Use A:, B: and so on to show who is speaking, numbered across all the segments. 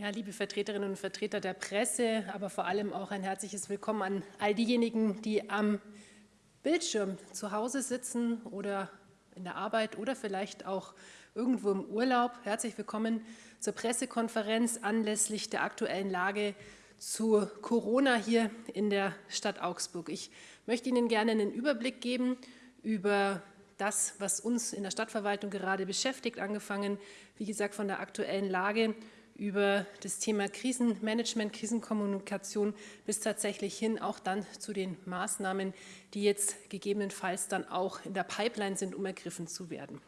A: Ja, liebe Vertreterinnen und Vertreter der Presse, aber vor allem auch ein herzliches Willkommen an all diejenigen, die am Bildschirm zu Hause sitzen oder in der Arbeit oder vielleicht auch irgendwo im Urlaub. Herzlich willkommen zur Pressekonferenz anlässlich der aktuellen Lage zu Corona hier in der Stadt Augsburg. Ich möchte Ihnen gerne einen Überblick geben über das, was uns in der Stadtverwaltung gerade beschäftigt, angefangen, wie gesagt, von der aktuellen Lage über das Thema Krisenmanagement, Krisenkommunikation bis tatsächlich hin auch dann zu den Maßnahmen, die jetzt gegebenenfalls dann auch in der Pipeline sind, um ergriffen zu werden.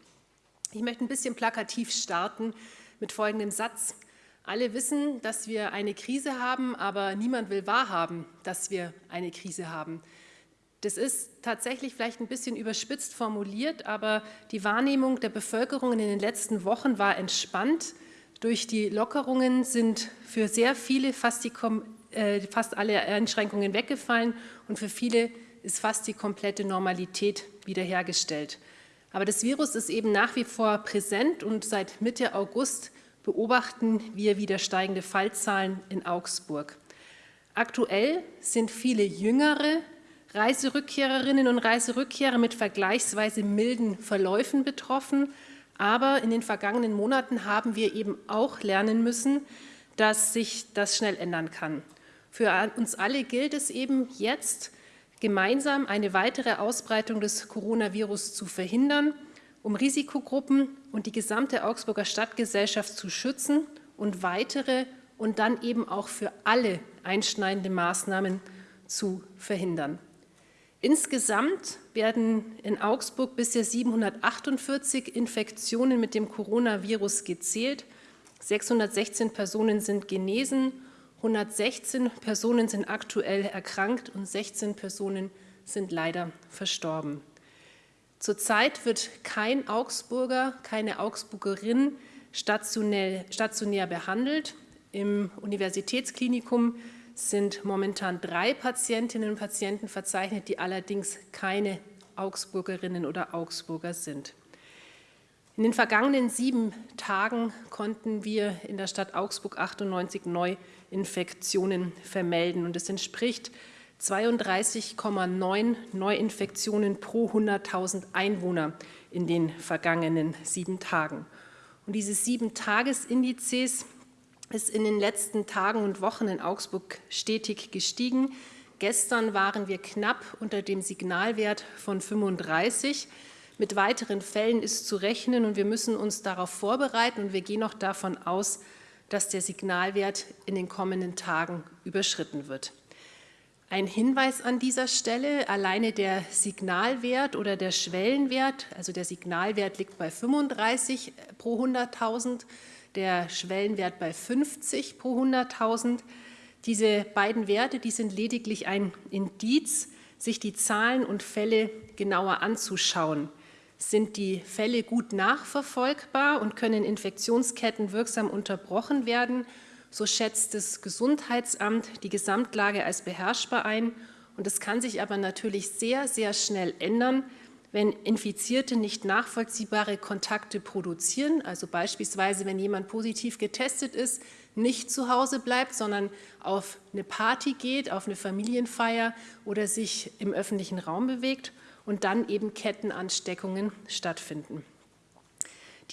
A: Ich möchte ein bisschen plakativ starten mit folgendem Satz. Alle wissen, dass wir eine Krise haben, aber niemand will wahrhaben, dass wir eine Krise haben. Das ist tatsächlich vielleicht ein bisschen überspitzt formuliert, aber die Wahrnehmung der Bevölkerung in den letzten Wochen war entspannt. Durch die Lockerungen sind für sehr viele fast, die, äh, fast alle Einschränkungen weggefallen und für viele ist fast die komplette Normalität wiederhergestellt. Aber das Virus ist eben nach wie vor präsent und seit Mitte August beobachten wir wieder steigende Fallzahlen in Augsburg. Aktuell sind viele jüngere Reiserückkehrerinnen und Reiserückkehrer mit vergleichsweise milden Verläufen betroffen, aber in den vergangenen Monaten haben wir eben auch lernen müssen, dass sich das schnell ändern kann. Für uns alle gilt es eben jetzt, gemeinsam eine weitere Ausbreitung des Coronavirus zu verhindern, um Risikogruppen und die gesamte Augsburger Stadtgesellschaft zu schützen und weitere und dann eben auch für alle einschneidende Maßnahmen zu verhindern. Insgesamt werden in Augsburg bisher 748 Infektionen mit dem Coronavirus gezählt. 616 Personen sind genesen, 116 Personen sind aktuell erkrankt und 16 Personen sind leider verstorben. Zurzeit wird kein Augsburger, keine Augsburgerin stationär, behandelt. Im Universitätsklinikum sind momentan drei Patientinnen und Patienten verzeichnet, die allerdings keine Augsburgerinnen oder Augsburger sind. In den vergangenen sieben Tagen konnten wir in der Stadt Augsburg 98 Neuinfektionen vermelden und es entspricht 32,9 Neuinfektionen pro 100.000 Einwohner in den vergangenen sieben Tagen. Und diese sieben Tagesindizes ist in den letzten Tagen und Wochen in Augsburg stetig gestiegen. Gestern waren wir knapp unter dem Signalwert von 35. Mit weiteren Fällen ist zu rechnen und wir müssen uns darauf vorbereiten und wir gehen auch davon aus, dass der Signalwert in den kommenden Tagen überschritten wird. Ein Hinweis an dieser Stelle, alleine der Signalwert oder der Schwellenwert, also der Signalwert liegt bei 35 pro 100.000, der Schwellenwert bei 50 pro 100.000. Diese beiden Werte, die sind lediglich ein Indiz, sich die Zahlen und Fälle genauer anzuschauen. Sind die Fälle gut nachverfolgbar und können Infektionsketten wirksam unterbrochen werden, so schätzt das Gesundheitsamt die Gesamtlage als beherrschbar ein. Und es kann sich aber natürlich sehr, sehr schnell ändern, wenn Infizierte nicht nachvollziehbare Kontakte produzieren, also beispielsweise, wenn jemand positiv getestet ist, nicht zu Hause bleibt, sondern auf eine Party geht, auf eine Familienfeier oder sich im öffentlichen Raum bewegt und dann eben Kettenansteckungen stattfinden.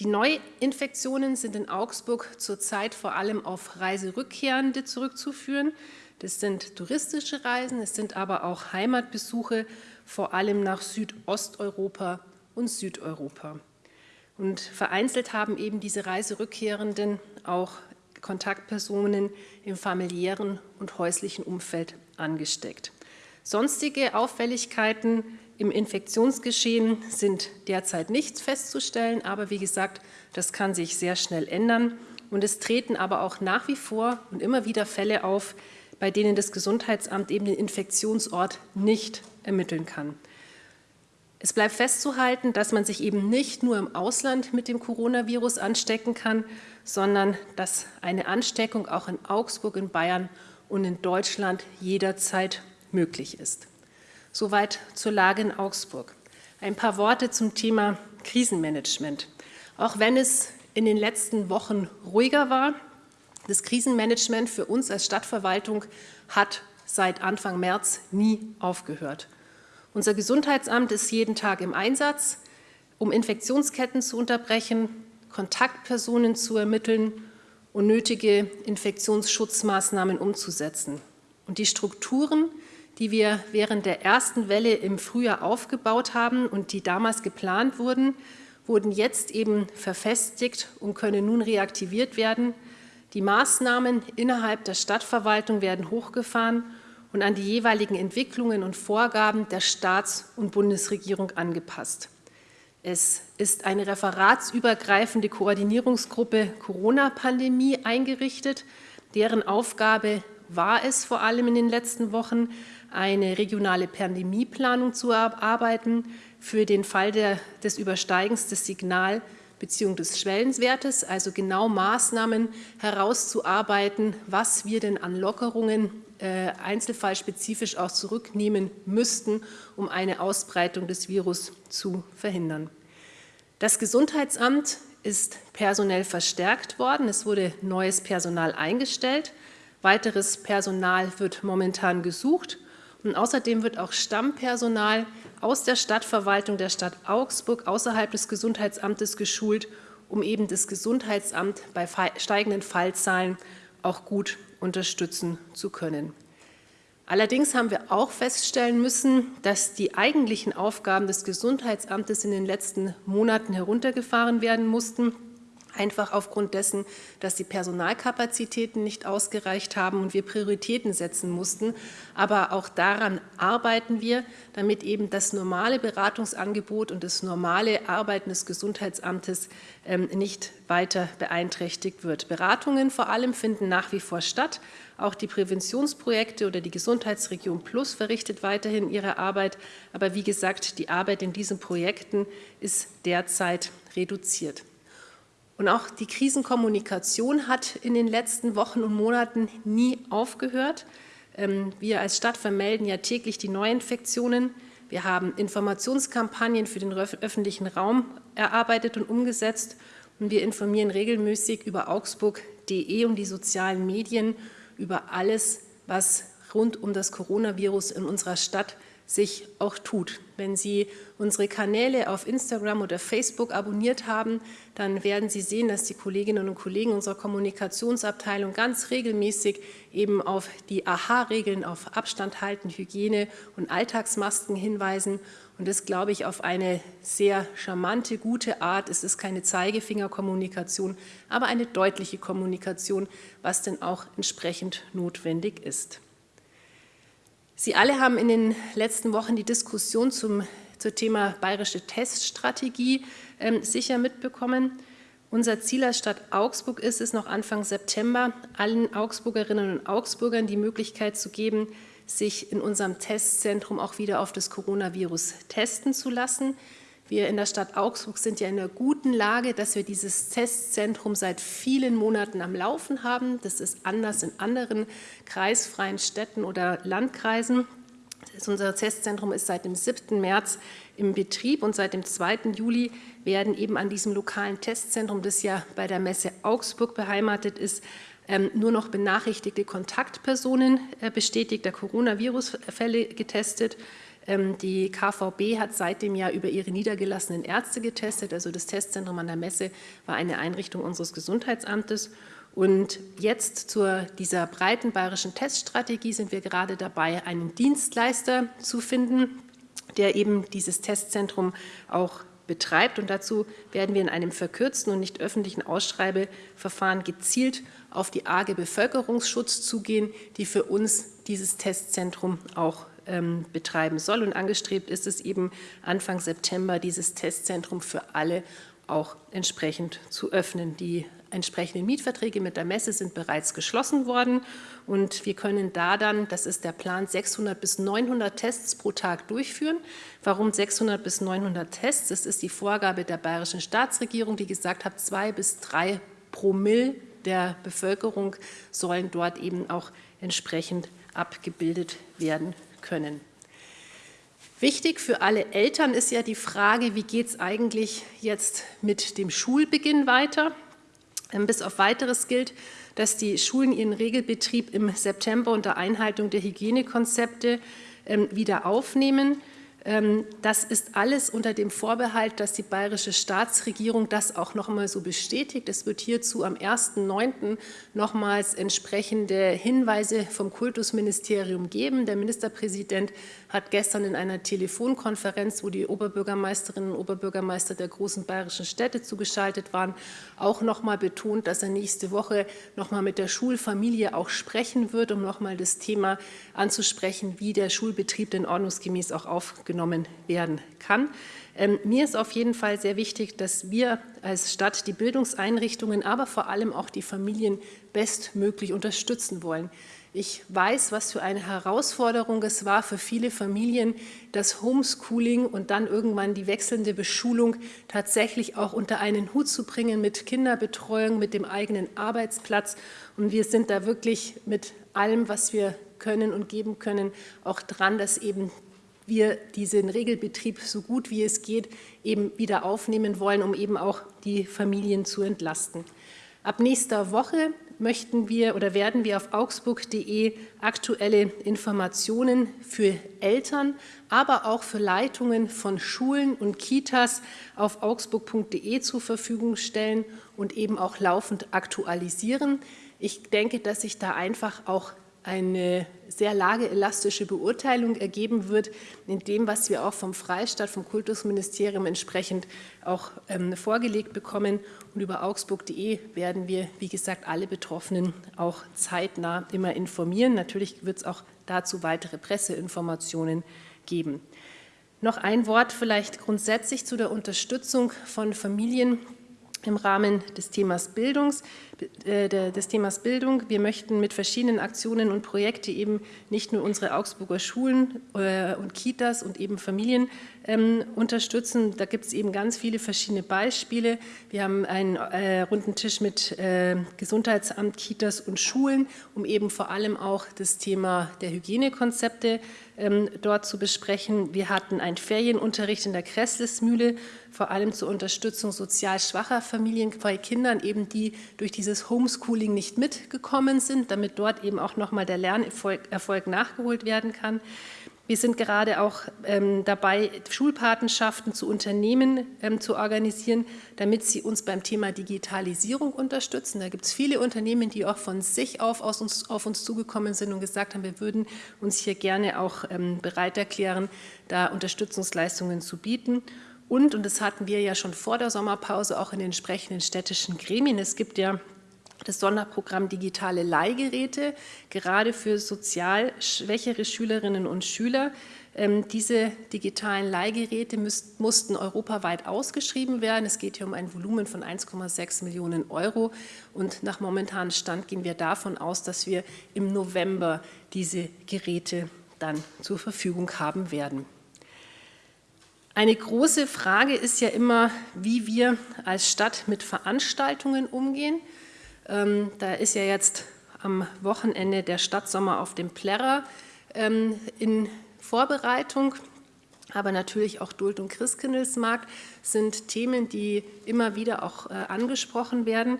A: Die Neuinfektionen sind in Augsburg zurzeit vor allem auf Reiserückkehrende zurückzuführen. Das sind touristische Reisen, es sind aber auch Heimatbesuche vor allem nach Südosteuropa und Südeuropa. Und vereinzelt haben eben diese Reiserückkehrenden auch Kontaktpersonen im familiären und häuslichen Umfeld angesteckt. Sonstige Auffälligkeiten im Infektionsgeschehen sind derzeit nicht festzustellen, aber wie gesagt, das kann sich sehr schnell ändern. Und es treten aber auch nach wie vor und immer wieder Fälle auf, bei denen das Gesundheitsamt eben den Infektionsort nicht ermitteln kann. Es bleibt festzuhalten, dass man sich eben nicht nur im Ausland mit dem Coronavirus anstecken kann, sondern dass eine Ansteckung auch in Augsburg, in Bayern und in Deutschland jederzeit möglich ist. Soweit zur Lage in Augsburg. Ein paar Worte zum Thema Krisenmanagement. Auch wenn es in den letzten Wochen ruhiger war, Das Krisenmanagement für uns als Stadtverwaltung hat seit Anfang März nie aufgehört. Unser Gesundheitsamt ist jeden Tag im Einsatz, um Infektionsketten zu unterbrechen, Kontaktpersonen zu ermitteln und nötige Infektionsschutzmaßnahmen umzusetzen. Und die Strukturen, die wir während der ersten Welle im Frühjahr aufgebaut haben und die damals geplant wurden, wurden jetzt eben verfestigt und können nun reaktiviert werden. Die Maßnahmen innerhalb der Stadtverwaltung werden hochgefahren und an die jeweiligen Entwicklungen und Vorgaben der Staats- und Bundesregierung angepasst. Es ist eine referatsübergreifende Koordinierungsgruppe Corona-Pandemie eingerichtet, deren Aufgabe war es vor allem in den letzten Wochen, eine regionale Pandemieplanung zu erarbeiten für den Fall der, des Übersteigens des Signal- bzw. des Schwellenwertes, also genau Maßnahmen herauszuarbeiten, was wir denn an Lockerungen äh, einzelfallspezifisch auch zurücknehmen müssten, um eine Ausbreitung des Virus zu verhindern. Das Gesundheitsamt ist personell verstärkt worden. Es wurde neues Personal eingestellt. Weiteres Personal wird momentan gesucht. Und außerdem wird auch Stammpersonal aus der Stadtverwaltung der Stadt Augsburg außerhalb des Gesundheitsamtes geschult, um eben das Gesundheitsamt bei steigenden Fallzahlen auch gut unterstützen zu können. Allerdings haben wir auch feststellen müssen, dass die eigentlichen Aufgaben des Gesundheitsamtes in den letzten Monaten heruntergefahren werden mussten einfach aufgrund dessen, dass die Personalkapazitäten nicht ausgereicht haben und wir Prioritäten setzen mussten. Aber auch daran arbeiten wir, damit eben das normale Beratungsangebot und das normale Arbeiten des Gesundheitsamtes ähm, nicht weiter beeinträchtigt wird. Beratungen vor allem finden nach wie vor statt. Auch die Präventionsprojekte oder die Gesundheitsregion Plus verrichtet weiterhin ihre Arbeit. Aber wie gesagt, die Arbeit in diesen Projekten ist derzeit reduziert. Und auch die Krisenkommunikation hat in den letzten Wochen und Monaten nie aufgehört. Ähm, wir als Stadt vermelden ja täglich die Neuinfektionen. Wir haben Informationskampagnen für den öffentlichen Raum erarbeitet und umgesetzt. Und wir informieren regelmäßig über augsburg.de und die sozialen Medien über alles, was rund um das Coronavirus in unserer Stadt sich auch tut. Wenn Sie unsere Kanäle auf Instagram oder Facebook abonniert haben, dann werden Sie sehen, dass die Kolleginnen und Kollegen unserer Kommunikationsabteilung ganz regelmäßig eben auf die AHA-Regeln, auf Abstand halten, Hygiene und Alltagsmasken hinweisen. Und das, glaube ich, auf eine sehr charmante, gute Art. Es ist keine Zeigefingerkommunikation, aber eine deutliche Kommunikation, was denn auch entsprechend notwendig ist. Sie alle haben in den letzten Wochen die Diskussion zum, zum Thema bayerische Teststrategie ähm, sicher mitbekommen. Unser Ziel als Stadt Augsburg ist es, noch Anfang September allen Augsburgerinnen und Augsburgern die Möglichkeit zu geben, sich in unserem Testzentrum auch wieder auf das Coronavirus testen zu lassen. Wir in der Stadt Augsburg sind ja in einer guten Lage, dass wir dieses Testzentrum seit vielen Monaten am Laufen haben. Das ist anders in anderen kreisfreien Städten oder Landkreisen. Unser Testzentrum ist seit dem 7. März im Betrieb und seit dem 2. Juli werden eben an diesem lokalen Testzentrum, das ja bei der Messe Augsburg beheimatet ist, ähm, nur noch benachrichtigte Kontaktpersonen äh, bestätigter Coronavirus-Fälle getestet. Ähm, die KVB hat seitdem ja über ihre niedergelassenen Ärzte getestet. Also das Testzentrum an der Messe war eine Einrichtung unseres Gesundheitsamtes. Und jetzt zu dieser breiten bayerischen Teststrategie sind wir gerade dabei, einen Dienstleister zu finden, der eben dieses Testzentrum auch betreibt. Und dazu werden wir in einem verkürzten und nicht öffentlichen Ausschreibeverfahren gezielt auf die arge Bevölkerungsschutz zugehen, die für uns dieses Testzentrum auch ähm, betreiben soll. Und angestrebt ist es eben Anfang September, dieses Testzentrum für alle auch entsprechend zu öffnen. Die entsprechenden Mietverträge mit der Messe sind bereits geschlossen worden und wir können da dann, das ist der Plan, 600 bis 900 Tests pro Tag durchführen. Warum 600 bis 900 Tests? Das ist die Vorgabe der bayerischen Staatsregierung, die gesagt hat, zwei bis drei Promille der Bevölkerung sollen dort eben auch entsprechend abgebildet werden können. Wichtig für alle Eltern ist ja die Frage, wie geht es eigentlich jetzt mit dem Schulbeginn weiter? Ähm, bis auf weiteres gilt, dass die Schulen ihren Regelbetrieb im September unter Einhaltung der Hygienekonzepte ähm, wieder aufnehmen. Ähm, das ist alles unter dem Vorbehalt, dass die bayerische Staatsregierung das auch noch einmal so bestätigt. Es wird hierzu am 1.9. nochmals entsprechende Hinweise vom Kultusministerium geben. Der Ministerpräsident hat gestern in einer Telefonkonferenz, wo die Oberbürgermeisterinnen und Oberbürgermeister der großen bayerischen Städte zugeschaltet waren, auch noch mal betont, dass er nächste Woche noch mal mit der Schulfamilie auch sprechen wird, um noch mal das Thema anzusprechen, wie der Schulbetrieb denn ordnungsgemäß auch aufgenommen werden kann. Ähm, mir ist auf jeden Fall sehr wichtig, dass wir als Stadt die Bildungseinrichtungen, aber vor allem auch die Familien bestmöglich unterstützen wollen. Ich weiß, was für eine Herausforderung es war für viele Familien, das Homeschooling und dann irgendwann die wechselnde Beschulung tatsächlich auch unter einen Hut zu bringen mit Kinderbetreuung, mit dem eigenen Arbeitsplatz. Und wir sind da wirklich mit allem, was wir können und geben können, auch dran, dass eben wir diesen Regelbetrieb so gut wie es geht eben wieder aufnehmen wollen, um eben auch die Familien zu entlasten. Ab nächster Woche möchten wir oder werden wir auf augsburg.de aktuelle Informationen für Eltern, aber auch für Leitungen von Schulen und Kitas auf augsburg.de zur Verfügung stellen und eben auch laufend aktualisieren. Ich denke, dass sich da einfach auch eine sehr lageelastische Beurteilung ergeben wird, in dem, was wir auch vom Freistaat, vom Kultusministerium entsprechend auch ähm, vorgelegt bekommen. Und über augsburg.de werden wir, wie gesagt, alle Betroffenen auch zeitnah immer informieren. Natürlich wird es auch dazu weitere Presseinformationen geben. Noch ein Wort vielleicht grundsätzlich zu der Unterstützung von Familien im Rahmen des Themas Bildungs äh, des Themas Bildung. Wir möchten mit verschiedenen Aktionen und Projekten eben nicht nur unsere Augsburger Schulen äh, und Kitas und eben Familien ähm, unterstützen. Da gibt es eben ganz viele verschiedene Beispiele. Wir haben einen äh, runden Tisch mit äh, Gesundheitsamt, Kitas und Schulen, um eben vor allem auch das Thema der Hygienekonzepte ähm, dort zu besprechen. Wir hatten einen Ferienunterricht in der Kresslesmühle, vor allem zur Unterstützung sozial schwacher Familien bei Kindern, eben die durch dieses Homeschooling nicht mitgekommen sind, damit dort eben auch nochmal der Lernerfolg Erfolg nachgeholt werden kann. Wir sind gerade auch ähm, dabei, Schulpatenschaften zu Unternehmen ähm, zu organisieren, damit sie uns beim Thema Digitalisierung unterstützen. Da gibt es viele Unternehmen, die auch von sich auf, uns, auf uns zugekommen sind und gesagt haben, wir würden uns hier gerne auch ähm, bereit erklären, da Unterstützungsleistungen zu bieten. Und, und das hatten wir ja schon vor der Sommerpause auch in den entsprechenden städtischen Gremien, es gibt ja das Sonderprogramm Digitale Leihgeräte, gerade für sozial schwächere Schülerinnen und Schüler. Ähm, diese digitalen Leihgeräte mussten europaweit ausgeschrieben werden. Es geht hier um ein Volumen von 1,6 Millionen Euro. Und nach momentanem Stand gehen wir davon aus, dass wir im November diese Geräte dann zur Verfügung haben werden. Eine große Frage ist ja immer, wie wir als Stadt mit Veranstaltungen umgehen. Ähm, da ist ja jetzt am Wochenende der Stadtsommer auf dem Plärrer ähm, in Vorbereitung. Aber natürlich auch Duld- und Christkindlesmarkt sind Themen, die immer wieder auch äh, angesprochen werden.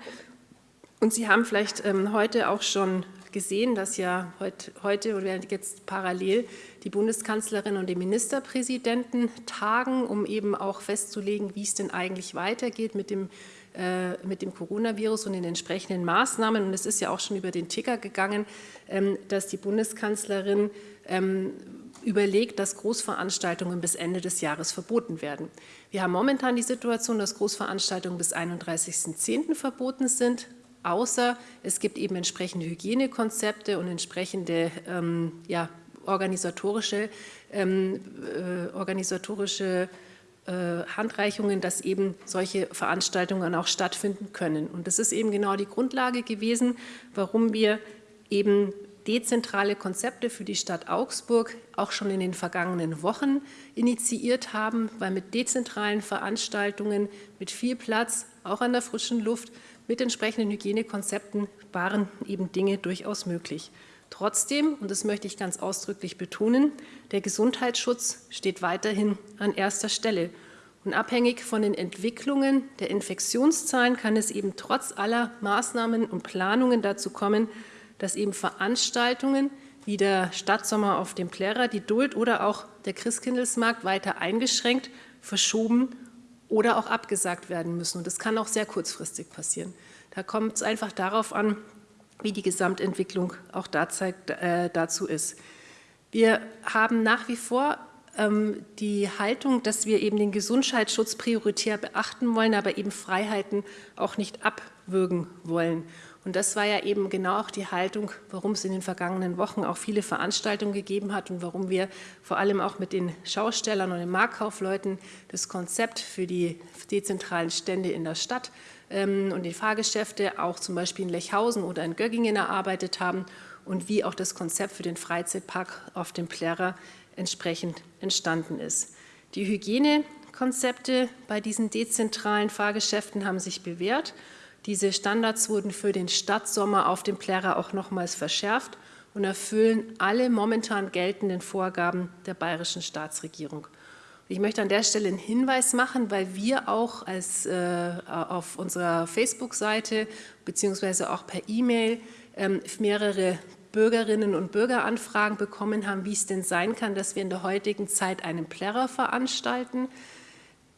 A: Und Sie haben vielleicht ähm, heute auch schon gesehen, dass ja heute, heute oder jetzt parallel die Bundeskanzlerin und die Ministerpräsidenten tagen, um eben auch festzulegen, wie es denn eigentlich weitergeht mit dem mit dem Coronavirus und den entsprechenden Maßnahmen. Und es ist ja auch schon über den Ticker gegangen, ähm, dass die Bundeskanzlerin ähm, überlegt, dass Großveranstaltungen bis Ende des Jahres verboten werden. Wir haben momentan die Situation, dass Großveranstaltungen bis 31.10. verboten sind, außer es gibt eben entsprechende Hygienekonzepte und entsprechende ähm, ja, organisatorische, ähm, äh, organisatorische äh, Handreichungen, dass eben solche Veranstaltungen auch stattfinden können. Und das ist eben genau die Grundlage gewesen, warum wir eben dezentrale Konzepte für die Stadt Augsburg auch schon in den vergangenen Wochen initiiert haben, weil mit dezentralen Veranstaltungen, mit viel Platz, auch an der frischen Luft, mit entsprechenden Hygienekonzepten waren eben Dinge durchaus möglich. Trotzdem, und das möchte ich ganz ausdrücklich betonen, der Gesundheitsschutz steht weiterhin an erster Stelle. Und abhängig von den Entwicklungen der Infektionszahlen kann es eben trotz aller Maßnahmen und Planungen dazu kommen, dass eben Veranstaltungen wie der Stadtsommer auf dem Plärrer, die Duld oder auch der Christkindlesmarkt weiter eingeschränkt, verschoben oder auch abgesagt werden müssen. Und das kann auch sehr kurzfristig passieren. Da kommt es einfach darauf an, wie die Gesamtentwicklung auch äh, dazu ist. Wir haben nach wie vor ähm, die Haltung, dass wir eben den Gesundheitsschutz prioritär beachten wollen, aber eben Freiheiten auch nicht abwürgen wollen. Und das war ja eben genau auch die Haltung, warum es in den vergangenen Wochen auch viele Veranstaltungen gegeben hat und warum wir vor allem auch mit den Schaustellern und den Marktkaufleuten das Konzept für die dezentralen Stände in der Stadt ähm, und die Fahrgeschäfte auch zum Beispiel in Lechhausen oder in Göggingen erarbeitet haben und wie auch das Konzept für den Freizeitpark auf dem Plärrer entsprechend entstanden ist. Die Hygienekonzepte bei diesen dezentralen Fahrgeschäften haben sich bewährt. Diese Standards wurden für den Stadtsommer auf dem Plärrer auch nochmals verschärft und erfüllen alle momentan geltenden Vorgaben der bayerischen Staatsregierung. Ich möchte an der Stelle einen Hinweis machen, weil wir auch als, äh, auf unserer Facebook-Seite beziehungsweise auch per E-Mail ähm, mehrere Bürgerinnen und Bürgeranfragen bekommen haben, wie es denn sein kann, dass wir in der heutigen Zeit einen Plärrer veranstalten.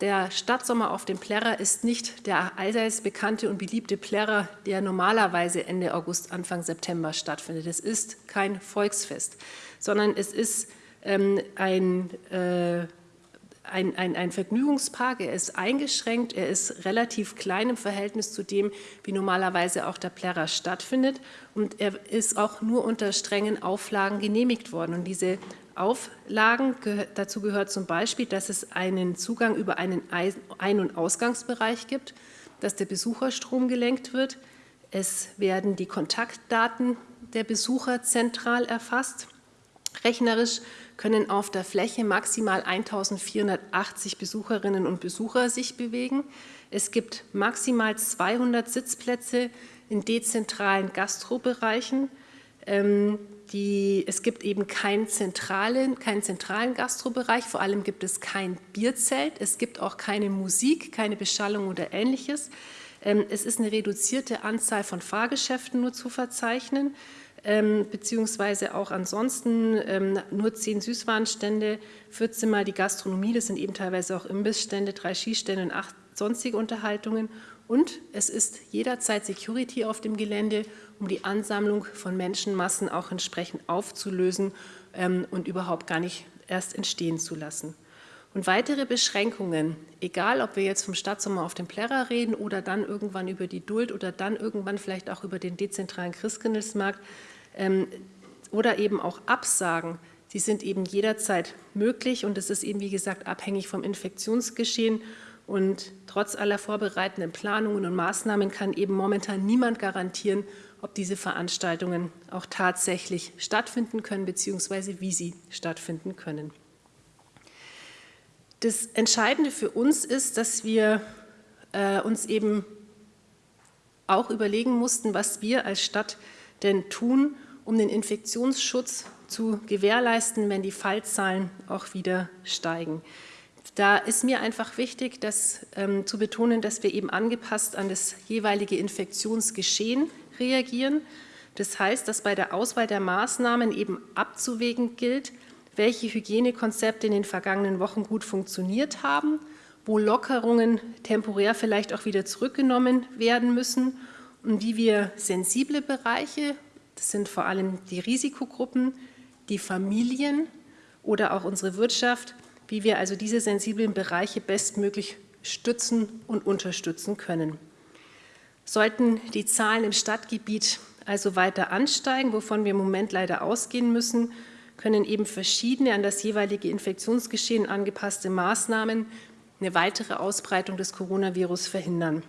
A: Der Stadtsommer auf dem Plärrer ist nicht der allseits bekannte und beliebte Plärrer, der normalerweise Ende August, Anfang September stattfindet. Es ist kein Volksfest, sondern es ist ähm, ein äh, ein, ein, ein Vergnügungspark, er ist eingeschränkt, er ist relativ klein im Verhältnis zu dem, wie normalerweise auch der Plärrer stattfindet und er ist auch nur unter strengen Auflagen genehmigt worden. Und diese Auflagen, dazu gehört zum Beispiel, dass es einen Zugang über einen Ein- und Ausgangsbereich gibt, dass der Besucherstrom gelenkt wird, es werden die Kontaktdaten der Besucher zentral erfasst, rechnerisch können auf der Fläche maximal 1480 Besucherinnen und Besucher sich bewegen. Es gibt maximal 200 Sitzplätze in dezentralen Gastrobereichen. Die, es gibt eben keinen zentralen, keinen zentralen Gastrobereich, vor allem gibt es kein Bierzelt, es gibt auch keine Musik, keine Beschallung oder Ähnliches. Ähm, es ist eine reduzierte Anzahl von Fahrgeschäften nur zu verzeichnen ähm, beziehungsweise auch ansonsten ähm, nur zehn Süßwarenstände, 14 Mal die Gastronomie, das sind eben teilweise auch Imbissstände, drei Skistände und acht sonstige Unterhaltungen. Und es ist jederzeit Security auf dem Gelände, um die Ansammlung von Menschenmassen auch entsprechend aufzulösen ähm, und überhaupt gar nicht erst entstehen zu lassen. Und weitere Beschränkungen, egal ob wir jetzt vom Stadtsommer auf dem Plärrer reden oder dann irgendwann über die Duld oder dann irgendwann vielleicht auch über den dezentralen Christkindlesmarkt, ähm, oder eben auch Absagen, die sind eben jederzeit möglich und es ist eben, wie gesagt, abhängig vom Infektionsgeschehen. Und trotz aller vorbereitenden Planungen und Maßnahmen kann eben momentan niemand garantieren, ob diese Veranstaltungen auch tatsächlich stattfinden können, beziehungsweise wie sie stattfinden können. Das Entscheidende für uns ist, dass wir äh, uns eben auch überlegen mussten, was wir als Stadt denn tun, um den Infektionsschutz zu gewährleisten, wenn die Fallzahlen auch wieder steigen. Da ist mir einfach wichtig, das ähm, zu betonen, dass wir eben angepasst an das jeweilige Infektionsgeschehen reagieren. Das heißt, dass bei der Auswahl der Maßnahmen eben abzuwägen gilt, welche Hygienekonzepte in den vergangenen Wochen gut funktioniert haben, wo Lockerungen temporär vielleicht auch wieder zurückgenommen werden müssen und wie wir sensible Bereiche das sind vor allem die Risikogruppen, die Familien oder auch unsere Wirtschaft, wie wir also diese sensiblen Bereiche bestmöglich stützen und unterstützen können. Sollten die Zahlen im Stadtgebiet also weiter ansteigen, wovon wir im Moment leider ausgehen müssen, können eben verschiedene an das jeweilige Infektionsgeschehen angepasste Maßnahmen eine weitere Ausbreitung des Coronavirus verhindern.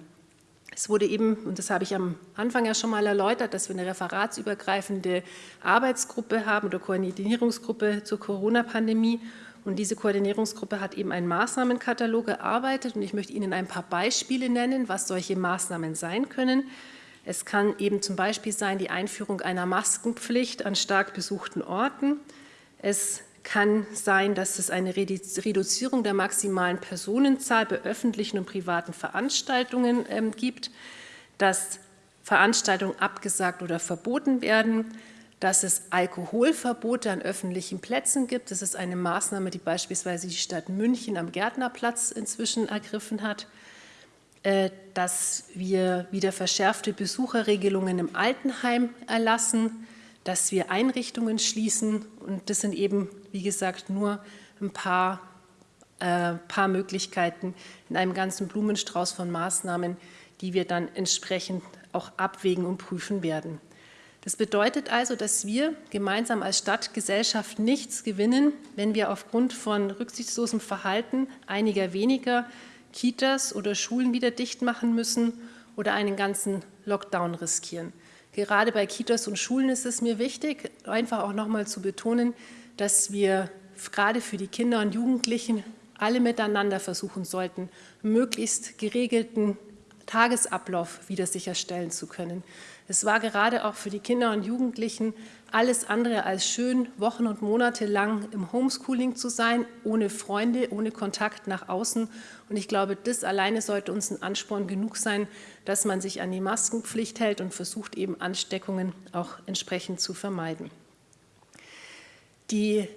A: Es wurde eben, und das habe ich am Anfang ja schon mal erläutert, dass wir eine referatsübergreifende Arbeitsgruppe haben oder Koordinierungsgruppe zur Corona-Pandemie. Und diese Koordinierungsgruppe hat eben einen Maßnahmenkatalog erarbeitet. Und ich möchte Ihnen ein paar Beispiele nennen, was solche Maßnahmen sein können. Es kann eben zum Beispiel sein die Einführung einer Maskenpflicht an stark besuchten Orten. Es kann sein, dass es eine Reduzierung der maximalen Personenzahl bei öffentlichen und privaten Veranstaltungen ähm, gibt, dass Veranstaltungen abgesagt oder verboten werden, dass es Alkoholverbote an öffentlichen Plätzen gibt. Das ist eine Maßnahme, die beispielsweise die Stadt München am Gärtnerplatz inzwischen ergriffen hat, äh, dass wir wieder verschärfte Besucherregelungen im Altenheim erlassen, dass wir Einrichtungen schließen. Und das sind eben, wie gesagt, nur ein paar, äh, paar Möglichkeiten in einem ganzen Blumenstrauß von Maßnahmen, die wir dann entsprechend auch abwägen und prüfen werden. Das bedeutet also, dass wir gemeinsam als Stadtgesellschaft nichts gewinnen, wenn wir aufgrund von rücksichtslosem Verhalten einiger weniger Kitas oder Schulen wieder dicht machen müssen oder einen ganzen Lockdown riskieren. Gerade bei Kitas und Schulen ist es mir wichtig, einfach auch nochmal zu betonen, dass wir gerade für die Kinder und Jugendlichen alle miteinander versuchen sollten, möglichst geregelten Tagesablauf wieder sicherstellen zu können. Es war gerade auch für die Kinder und Jugendlichen alles andere als schön, Wochen und Monate lang im Homeschooling zu sein, ohne Freunde, ohne Kontakt nach außen. Und ich glaube, das alleine sollte uns ein Ansporn genug sein, dass man sich an die Maskenpflicht hält und versucht, eben Ansteckungen auch entsprechend zu vermeiden. Die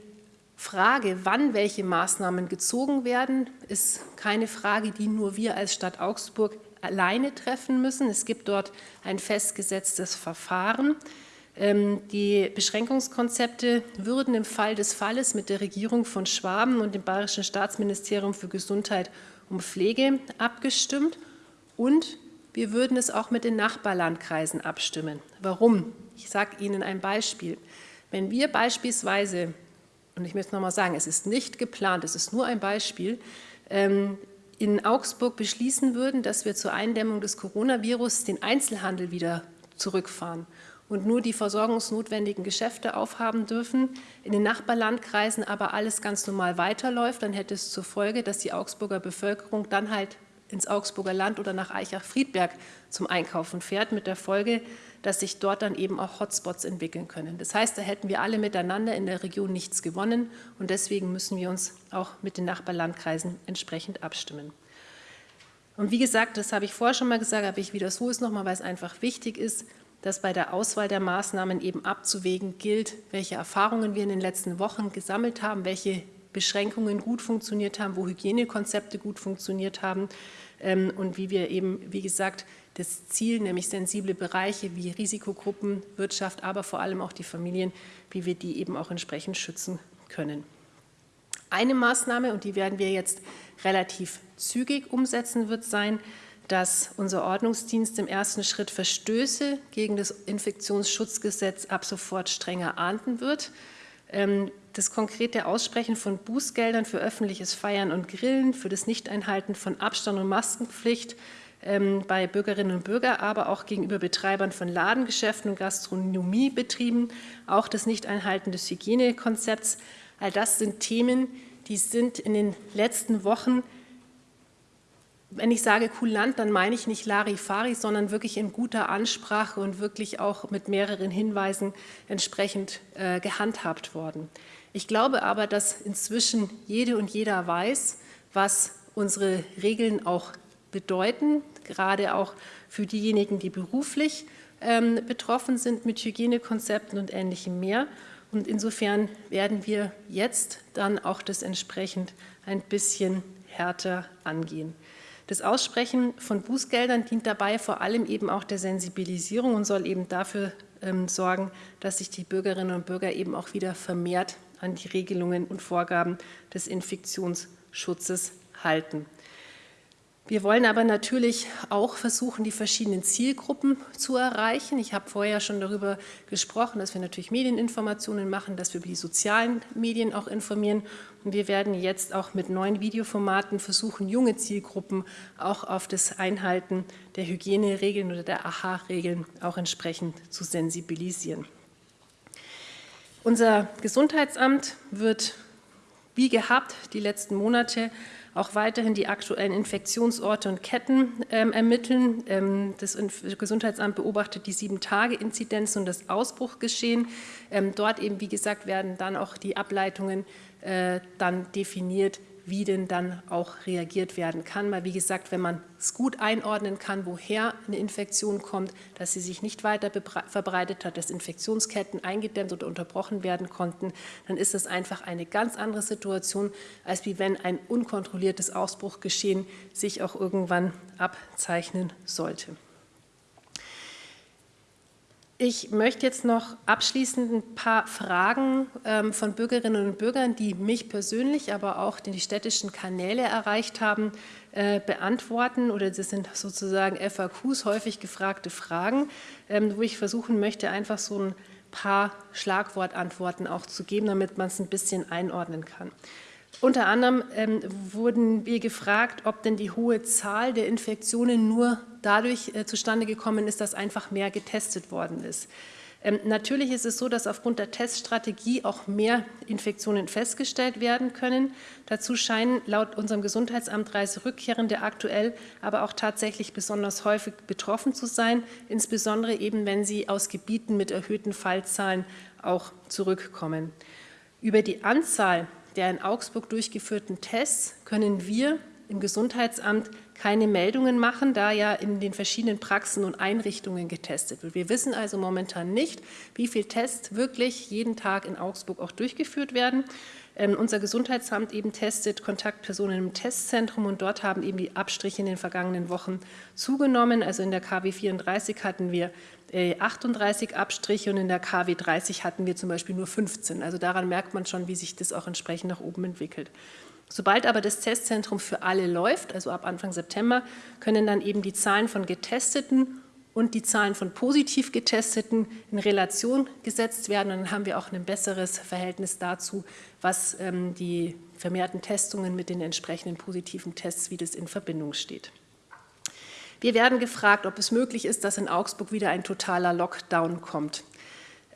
A: Frage, wann welche Maßnahmen gezogen werden, ist keine Frage, die nur wir als Stadt Augsburg alleine treffen müssen. Es gibt dort ein festgesetztes Verfahren. Ähm, die Beschränkungskonzepte würden im Fall des Falles mit der Regierung von Schwaben und dem Bayerischen Staatsministerium für Gesundheit und Pflege abgestimmt und wir würden es auch mit den Nachbarlandkreisen abstimmen. Warum? Ich sage Ihnen ein Beispiel. Wenn wir beispielsweise, und ich möchte noch mal sagen, es ist nicht geplant, es ist nur ein Beispiel, ähm, in Augsburg beschließen würden, dass wir zur Eindämmung des Coronavirus den Einzelhandel wieder zurückfahren und nur die versorgungsnotwendigen Geschäfte aufhaben dürfen, in den Nachbarlandkreisen aber alles ganz normal weiterläuft, dann hätte es zur Folge, dass die Augsburger Bevölkerung dann halt ins Augsburger Land oder nach Eichach-Friedberg zum Einkaufen fährt, mit der Folge, dass sich dort dann eben auch Hotspots entwickeln können. Das heißt, da hätten wir alle miteinander in der Region nichts gewonnen und deswegen müssen wir uns auch mit den Nachbarlandkreisen entsprechend abstimmen. Und wie gesagt, das habe ich vorher schon mal gesagt, aber ich wiederhole es nochmal, weil es einfach wichtig ist, dass bei der Auswahl der Maßnahmen eben abzuwägen gilt, welche Erfahrungen wir in den letzten Wochen gesammelt haben, welche Beschränkungen gut funktioniert haben, wo Hygienekonzepte gut funktioniert haben ähm, und wie wir eben, wie gesagt, das Ziel, nämlich sensible Bereiche wie Risikogruppen, Wirtschaft, aber vor allem auch die Familien, wie wir die eben auch entsprechend schützen können. Eine Maßnahme, und die werden wir jetzt relativ zügig umsetzen, wird sein, dass unser Ordnungsdienst im ersten Schritt Verstöße gegen das Infektionsschutzgesetz ab sofort strenger ahnden wird. Ähm, das konkrete Aussprechen von Bußgeldern für öffentliches Feiern und Grillen, für das Nichteinhalten von Abstand- und Maskenpflicht bei Bürgerinnen und Bürgern, aber auch gegenüber Betreibern von Ladengeschäften und Gastronomiebetrieben, auch das Nichteinhalten des Hygienekonzepts. All das sind Themen, die sind in den letzten Wochen, wenn ich sage kulant, dann meine ich nicht Larifari, sondern wirklich in guter Ansprache und wirklich auch mit mehreren Hinweisen entsprechend äh, gehandhabt worden. Ich glaube aber, dass inzwischen jede und jeder weiß, was unsere Regeln auch bedeuten, gerade auch für diejenigen, die beruflich ähm, betroffen sind mit Hygienekonzepten und Ähnlichem mehr. Und insofern werden wir jetzt dann auch das entsprechend ein bisschen härter angehen. Das Aussprechen von Bußgeldern dient dabei vor allem eben auch der Sensibilisierung und soll eben dafür ähm, sorgen, dass sich die Bürgerinnen und Bürger eben auch wieder vermehrt an die Regelungen und Vorgaben des Infektionsschutzes halten. Wir wollen aber natürlich auch versuchen, die verschiedenen Zielgruppen zu erreichen. Ich habe vorher schon darüber gesprochen, dass wir natürlich Medieninformationen machen, dass wir über die sozialen Medien auch informieren. Und wir werden jetzt auch mit neuen Videoformaten versuchen, junge Zielgruppen auch auf das Einhalten der Hygieneregeln oder der AHA-Regeln auch entsprechend zu sensibilisieren. Unser Gesundheitsamt wird wie gehabt die letzten Monate auch weiterhin die aktuellen Infektionsorte und Ketten ähm, ermitteln. Ähm, das Gesundheitsamt beobachtet die Sieben-Tage-Inzidenz und das Ausbruchgeschehen. Ähm, dort eben, wie gesagt, werden dann auch die Ableitungen äh, dann definiert, wie denn dann auch reagiert werden kann. Weil wie gesagt, wenn man es gut einordnen kann, woher eine Infektion kommt, dass sie sich nicht weiter verbreitet hat, dass Infektionsketten eingedämmt oder unterbrochen werden konnten, dann ist das einfach eine ganz andere Situation, als wie wenn ein unkontrolliertes Ausbruchgeschehen sich auch irgendwann abzeichnen sollte. Ich möchte jetzt noch abschließend ein paar Fragen ähm, von Bürgerinnen und Bürgern, die mich persönlich, aber auch die städtischen Kanäle erreicht haben, äh, beantworten. Oder das sind sozusagen FAQs, häufig gefragte Fragen, ähm, wo ich versuchen möchte, einfach so ein paar Schlagwortantworten auch zu geben, damit man es ein bisschen einordnen kann. Unter anderem ähm, wurden wir gefragt, ob denn die hohe Zahl der Infektionen nur dadurch äh, zustande gekommen ist, dass einfach mehr getestet worden ist. Ähm, natürlich ist es so, dass aufgrund der Teststrategie auch mehr Infektionen festgestellt werden können. Dazu scheinen laut unserem Gesundheitsamt Reiserückkehrende aktuell aber auch tatsächlich besonders häufig betroffen zu sein, insbesondere eben, wenn sie aus Gebieten mit erhöhten Fallzahlen auch zurückkommen. Über die Anzahl der in Augsburg durchgeführten Tests können wir im Gesundheitsamt keine Meldungen machen, da ja in den verschiedenen Praxen und Einrichtungen getestet wird. Wir wissen also momentan nicht, wie viele Tests wirklich jeden Tag in Augsburg auch durchgeführt werden. Ähm, unser Gesundheitsamt eben testet Kontaktpersonen im Testzentrum und dort haben eben die Abstriche in den vergangenen Wochen zugenommen. Also in der KW 34 hatten wir 38 äh, Abstriche und in der KW 30 hatten wir zum Beispiel nur 15. Also daran merkt man schon, wie sich das auch entsprechend nach oben entwickelt. Sobald aber das Testzentrum für alle läuft, also ab Anfang September, können dann eben die Zahlen von Getesteten und die Zahlen von positiv Getesteten in Relation gesetzt werden. Und dann haben wir auch ein besseres Verhältnis dazu, was ähm, die vermehrten Testungen mit den entsprechenden positiven Tests, wie das in Verbindung steht. Wir werden gefragt, ob es möglich ist, dass in Augsburg wieder ein totaler Lockdown kommt.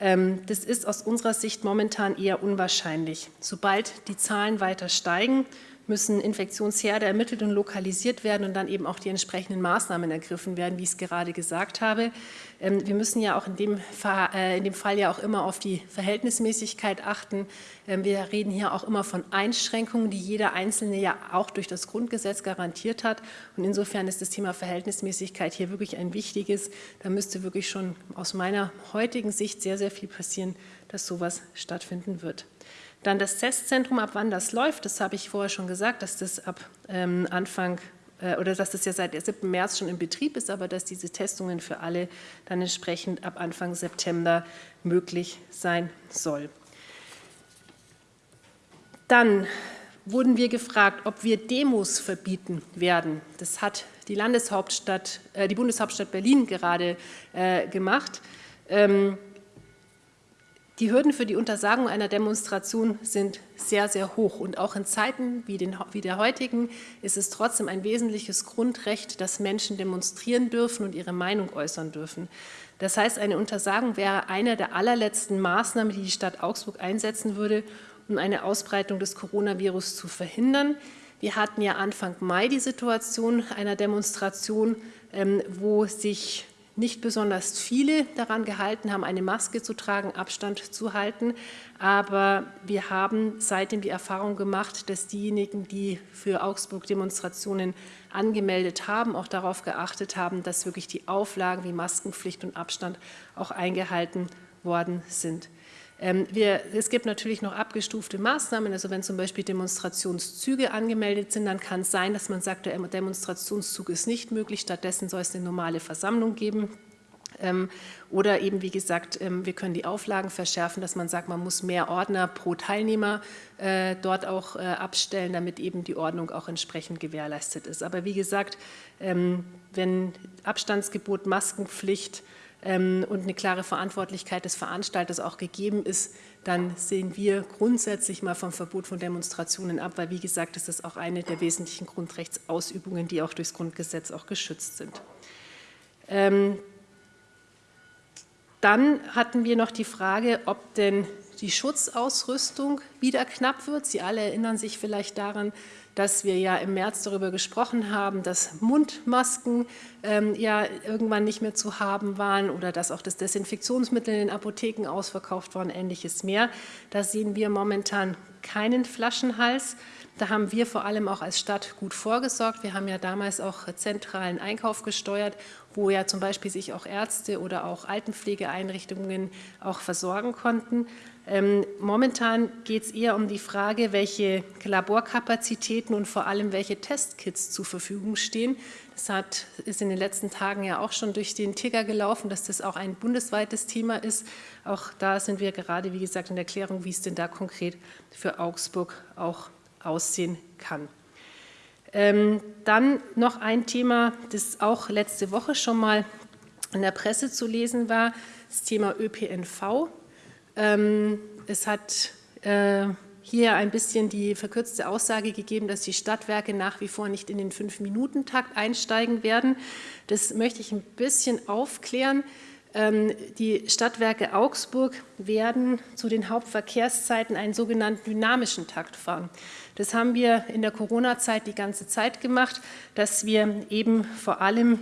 A: Ähm, das ist aus unserer Sicht momentan eher unwahrscheinlich. Sobald die Zahlen weiter steigen, müssen Infektionsherde ermittelt und lokalisiert werden und dann eben auch die entsprechenden Maßnahmen ergriffen werden, wie ich es gerade gesagt habe. Ähm, wir müssen ja auch in dem, Fall, äh, in dem Fall ja auch immer auf die Verhältnismäßigkeit achten. Ähm, wir reden hier auch immer von Einschränkungen, die jeder Einzelne ja auch durch das Grundgesetz garantiert hat. Und insofern ist das Thema Verhältnismäßigkeit hier wirklich ein wichtiges. Da müsste wirklich schon aus meiner heutigen Sicht sehr, sehr viel passieren, dass sowas stattfinden wird. Dann das Testzentrum, ab wann das läuft, das habe ich vorher schon gesagt, dass das ab ähm, Anfang äh, oder dass das ja seit 7. März schon in Betrieb ist, aber dass diese Testungen für alle dann entsprechend ab Anfang September möglich sein soll. Dann wurden wir gefragt, ob wir Demos verbieten werden. Das hat die Landeshauptstadt, äh, die Bundeshauptstadt Berlin gerade äh, gemacht. Ähm, die Hürden für die Untersagung einer Demonstration sind sehr, sehr hoch. Und auch in Zeiten wie, den, wie, der heutigen ist es trotzdem ein wesentliches Grundrecht, dass Menschen demonstrieren dürfen und ihre Meinung äußern dürfen. Das heißt, eine Untersagung wäre eine der allerletzten Maßnahmen, die die Stadt Augsburg einsetzen würde, um eine Ausbreitung des Coronavirus zu verhindern. Wir hatten ja Anfang Mai die Situation einer Demonstration, ähm, wo sich nicht besonders viele daran gehalten haben, eine Maske zu tragen, Abstand zu halten. Aber wir haben seitdem die Erfahrung gemacht, dass diejenigen, die für Augsburg Demonstrationen angemeldet haben, auch darauf geachtet haben, dass wirklich die Auflagen wie Maskenpflicht und Abstand auch eingehalten worden sind. Ähm, wir, es gibt natürlich noch abgestufte Maßnahmen, also wenn zum Beispiel Demonstrationszüge angemeldet sind, dann kann es sein, dass man sagt, der Demonstrationszug ist nicht möglich, stattdessen soll es eine normale Versammlung geben. Ähm, oder eben, wie gesagt, ähm, wir können die Auflagen verschärfen, dass man sagt, man muss mehr Ordner pro Teilnehmer äh, dort auch äh, abstellen, damit eben die Ordnung auch entsprechend gewährleistet ist. Aber wie gesagt, wenn Abstandsgebot, Maskenpflicht, ähm, und eine klare Verantwortlichkeit des Veranstalters auch gegeben ist, dann sehen wir grundsätzlich mal vom Verbot von Demonstrationen ab, weil wie gesagt, das ist auch eine der wesentlichen Grundrechtsausübungen, die auch durchs Grundgesetz auch geschützt sind. Ähm, dann hatten wir noch die Frage, ob denn die Schutzausrüstung wieder knapp wird. Sie alle erinnern sich vielleicht daran, dass wir ja im März darüber gesprochen haben, dass Mundmasken ähm, ja irgendwann nicht mehr zu haben waren oder dass auch das Desinfektionsmittel in den Apotheken ausverkauft war und ähnliches mehr. Da sehen wir momentan keinen Flaschenhals. Da haben wir vor allem auch als Stadt gut vorgesorgt. Wir haben ja damals auch zentralen Einkauf gesteuert, wo ja zum Beispiel sich auch Ärzte oder auch Altenpflegeeinrichtungen auch versorgen konnten. Ähm, momentan geht es eher um die Frage, welche Laborkapazitäten und vor allem welche Testkits zur Verfügung stehen. Das hat, ist in den letzten Tagen ja auch schon durch den Ticker gelaufen, dass das auch ein bundesweites Thema ist. Auch da sind wir gerade, wie gesagt, in der Klärung, wie es denn da konkret für Augsburg auch aussehen kann. Ähm, dann noch ein Thema, das auch letzte Woche schon mal in der Presse zu lesen war, das Thema ÖPNV. Ähm, es hat äh, hier ein bisschen die verkürzte Aussage gegeben, dass die Stadtwerke nach wie vor nicht in den Fünf-Minuten-Takt einsteigen werden. Das möchte ich ein bisschen aufklären. Ähm, die Stadtwerke Augsburg werden zu den Hauptverkehrszeiten einen sogenannten dynamischen Takt fahren. Das haben wir in der Corona-Zeit die ganze Zeit gemacht, dass wir eben vor allem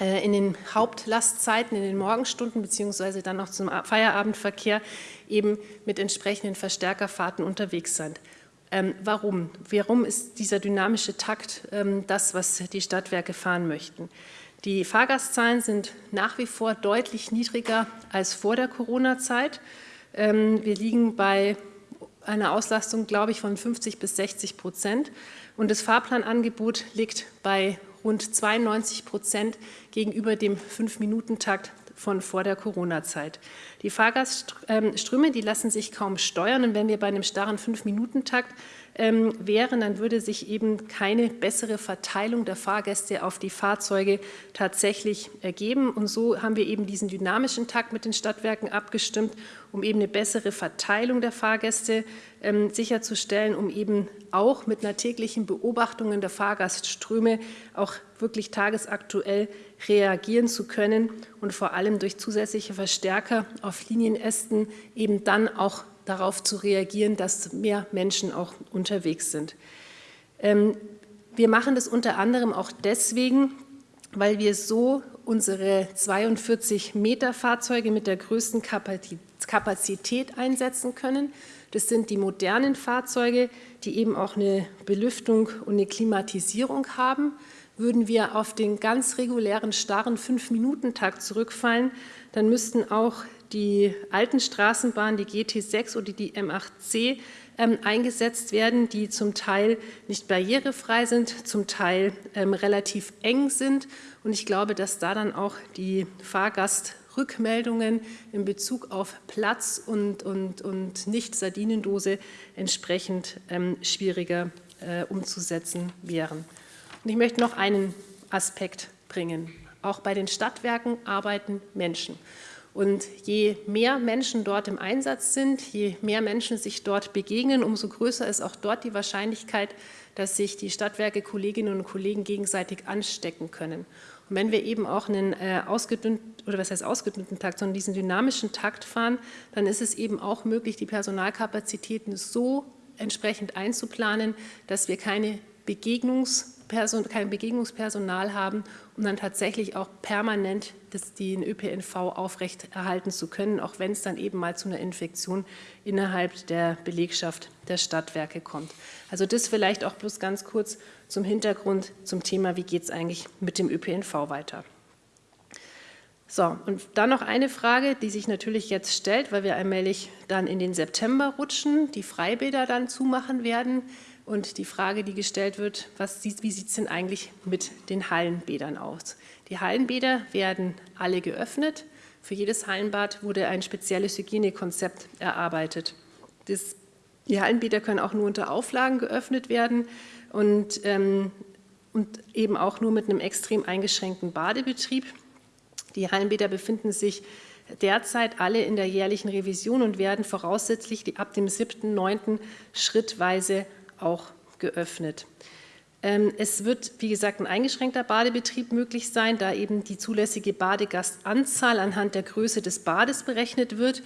A: äh, in den Hauptlastzeiten, in den Morgenstunden beziehungsweise dann noch zum Feierabendverkehr eben mit entsprechenden Verstärkerfahrten unterwegs sind. Ähm, warum? Warum ist dieser dynamische Takt ähm, das, was die Stadtwerke fahren möchten? Die Fahrgastzahlen sind nach wie vor deutlich niedriger als vor der Corona-Zeit. Ähm, wir liegen bei einer Auslastung, glaube ich, von 50 bis 60 Prozent. Und das Fahrplanangebot liegt bei rund 92 Prozent gegenüber dem Fünf-Minuten-Takt von vor der Corona-Zeit. Die Fahrgastströme, die lassen sich kaum steuern und wenn wir bei einem starren Fünf-Minuten-Takt ähm, wären, dann würde sich eben keine bessere Verteilung der Fahrgäste auf die Fahrzeuge tatsächlich ergeben. Und so haben wir eben diesen dynamischen Takt mit den Stadtwerken abgestimmt, um eben eine bessere Verteilung der Fahrgäste ähm, sicherzustellen, um eben auch mit einer täglichen Beobachtung der Fahrgastströme auch wirklich tagesaktuell reagieren zu können und vor allem durch zusätzliche Verstärker auf Linienästen eben dann auch darauf zu reagieren, dass mehr Menschen auch unterwegs sind. Ähm, wir machen das unter anderem auch deswegen, weil wir so unsere 42 Meter Fahrzeuge mit der größten Kapazität einsetzen können. Das sind die modernen Fahrzeuge, die eben auch eine Belüftung und eine Klimatisierung haben. Würden wir auf den ganz regulären, starren Fünf-Minuten-Takt zurückfallen, dann müssten auch die alten Straßenbahnen, die GT6 oder die M8C, ähm, eingesetzt werden, die zum Teil nicht barrierefrei sind, zum Teil ähm, relativ eng sind. Und ich glaube, dass da dann auch die Fahrgastrückmeldungen in Bezug auf Platz und, und, und Nicht-Sardinendose entsprechend ähm, schwieriger äh, umzusetzen wären. Und ich möchte noch einen Aspekt bringen. Auch bei den Stadtwerken arbeiten Menschen. Und je mehr Menschen dort im Einsatz sind, je mehr Menschen sich dort begegnen, umso größer ist auch dort die Wahrscheinlichkeit, dass sich die Stadtwerke Kolleginnen und Kollegen gegenseitig anstecken können. Und wenn wir eben auch einen äh, ausgedünnten, oder was heißt ausgedünnten Takt, sondern diesen dynamischen Takt fahren, dann ist es eben auch möglich, die Personalkapazitäten so entsprechend einzuplanen, dass wir keine Begegnungs- kein Begegnungspersonal haben, um dann tatsächlich auch permanent das, den ÖPNV aufrechterhalten zu können, auch wenn es dann eben mal zu einer Infektion innerhalb der Belegschaft der Stadtwerke kommt. Also das vielleicht auch bloß ganz kurz zum Hintergrund zum Thema, wie geht es eigentlich mit dem ÖPNV weiter. So, und dann noch eine Frage, die sich natürlich jetzt stellt, weil wir allmählich dann in den September rutschen, die Freibäder dann zumachen werden. Und die Frage, die gestellt wird, was, wie sieht es denn eigentlich mit den Hallenbädern aus? Die Hallenbäder werden alle geöffnet. Für jedes Hallenbad wurde ein spezielles Hygienekonzept erarbeitet. Das, die Hallenbäder können auch nur unter Auflagen geöffnet werden und, ähm, und eben auch nur mit einem extrem eingeschränkten Badebetrieb. Die Hallenbäder befinden sich derzeit alle in der jährlichen Revision und werden voraussichtlich ab dem 7.9. schrittweise auch geöffnet. Ähm, es wird, wie gesagt, ein eingeschränkter Badebetrieb möglich sein, da eben die zulässige Badegastanzahl anhand der Größe des Bades berechnet wird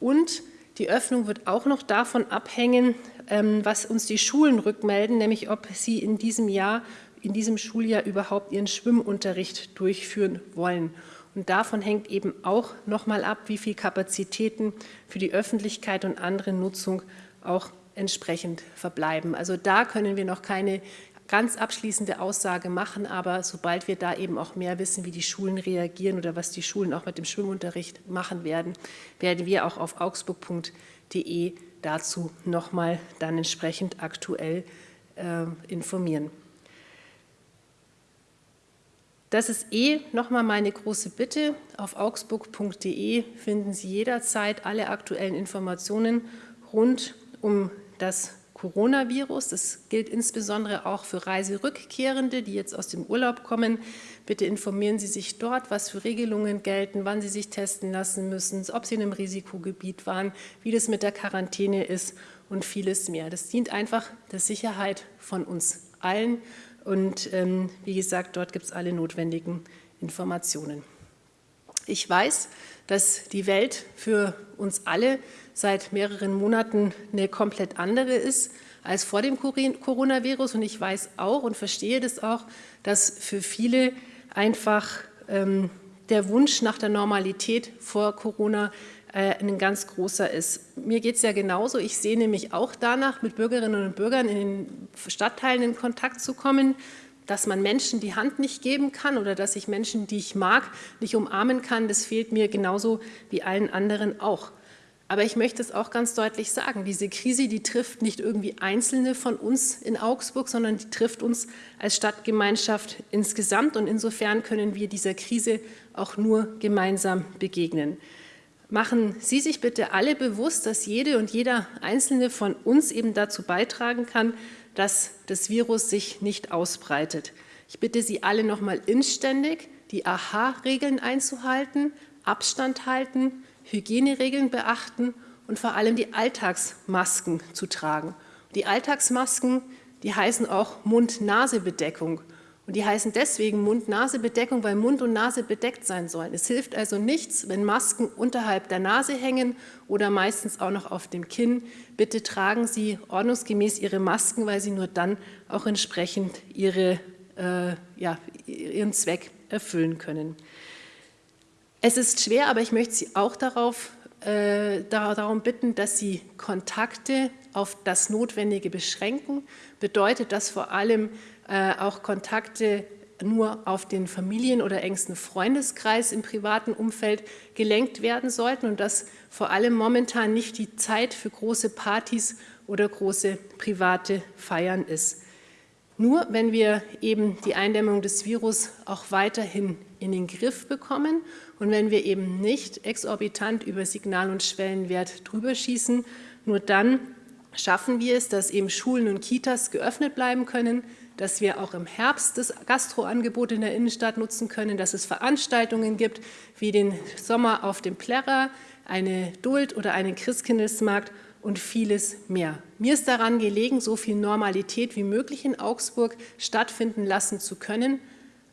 A: und Die Öffnung wird auch noch davon abhängen, ähm, was uns die Schulen rückmelden, nämlich ob sie in diesem Jahr, in diesem Schuljahr überhaupt ihren Schwimmunterricht durchführen wollen. Und davon hängt eben auch nochmal ab, wie viel Kapazitäten für die Öffentlichkeit und andere Nutzung auch entsprechend verbleiben. Also da können wir noch keine ganz abschließende Aussage machen, aber sobald wir da eben auch mehr wissen, wie die Schulen reagieren oder was die Schulen auch mit dem Schwimmunterricht machen werden, werden wir auch auf augsburg.de dazu nochmal dann entsprechend aktuell äh, informieren. Das ist eh nochmal meine große Bitte. Auf augsburg.de finden Sie jederzeit alle aktuellen Informationen rund um das Coronavirus. Das gilt insbesondere auch für Reiserückkehrende, die jetzt aus dem Urlaub kommen. Bitte informieren Sie sich dort, was für Regelungen gelten, wann Sie sich testen lassen müssen, ob Sie in einem Risikogebiet waren, wie das mit der Quarantäne ist und vieles mehr. Das dient einfach der Sicherheit von uns allen. Und ähm, wie gesagt, dort gibt es alle notwendigen Informationen. Ich weiß, dass die Welt für uns alle seit mehreren Monaten eine komplett andere ist als vor dem Coronavirus. Und ich weiß auch und verstehe das auch, dass für viele einfach ähm, der Wunsch nach der Normalität vor Corona äh, ein ganz großer ist. Mir geht es ja genauso. Ich sehne mich auch danach, mit Bürgerinnen und Bürgern in den Stadtteilen in Kontakt zu kommen, dass man Menschen die Hand nicht geben kann oder dass ich Menschen, die ich mag, nicht umarmen kann, das fehlt mir genauso wie allen anderen auch. Aber ich möchte es auch ganz deutlich sagen, diese Krise, die trifft nicht irgendwie Einzelne von uns in Augsburg, sondern die trifft uns als Stadtgemeinschaft insgesamt. Und insofern können wir dieser Krise auch nur gemeinsam begegnen. Machen Sie sich bitte alle bewusst, dass jede und jeder Einzelne von uns eben dazu beitragen kann, dass das Virus sich nicht ausbreitet. Ich bitte Sie alle nochmal inständig, die AHA-Regeln einzuhalten, Abstand halten, Hygieneregeln beachten und vor allem die Alltagsmasken zu tragen. Die Alltagsmasken, die heißen auch Mund-Nase-Bedeckung. Und die heißen deswegen Mund-Nase-Bedeckung, weil Mund und Nase bedeckt sein sollen. Es hilft also nichts, wenn Masken unterhalb der Nase hängen oder meistens auch noch auf dem Kinn. Bitte tragen Sie ordnungsgemäß Ihre Masken, weil sie nur dann auch entsprechend ihre, äh, ja, ihren Zweck erfüllen können. Es ist schwer, aber ich möchte Sie auch darauf, äh, darum bitten, dass Sie Kontakte auf das Notwendige beschränken. Bedeutet das vor allem äh, auch Kontakte nur auf den Familien- oder engsten Freundeskreis im privaten Umfeld gelenkt werden sollten und dass vor allem momentan nicht die Zeit für große Partys oder große private Feiern ist. Nur wenn wir eben die Eindämmung des Virus auch weiterhin in den Griff bekommen und wenn wir eben nicht exorbitant über Signal- und Schwellenwert drüber schießen, nur dann schaffen wir es, dass eben Schulen und Kitas geöffnet bleiben können, dass wir auch im Herbst das Gastroangebot in der Innenstadt nutzen können, dass es Veranstaltungen gibt wie den Sommer auf dem Plärrer, eine Duld oder einen Christkindlesmarkt und vieles mehr. Mir ist daran gelegen, so viel Normalität wie möglich in Augsburg stattfinden lassen zu können,